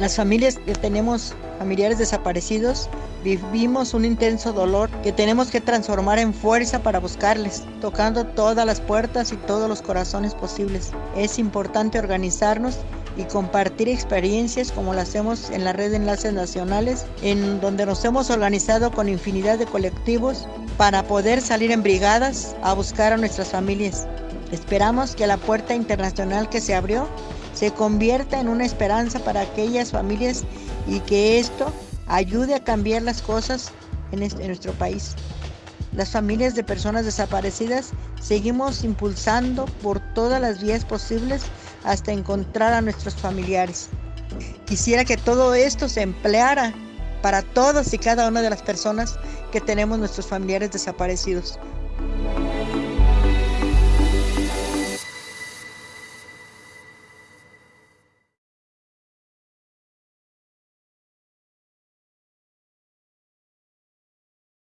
Las familias que tenemos familiares desaparecidos vivimos un intenso dolor que tenemos que transformar en fuerza para buscarles, tocando todas las puertas y todos los corazones posibles. Es importante organizarnos y compartir experiencias como lo hacemos en la red de enlaces nacionales, en donde nos hemos organizado con infinidad de colectivos para poder salir en brigadas a buscar a nuestras familias. Esperamos que la puerta internacional que se abrió se convierta en una esperanza para aquellas familias y que esto ayude a cambiar las cosas en, en nuestro país. Las familias de personas desaparecidas seguimos impulsando por todas las vías posibles hasta encontrar a nuestros familiares. Quisiera que todo esto se empleara para todas y cada una de las personas que tenemos nuestros familiares desaparecidos.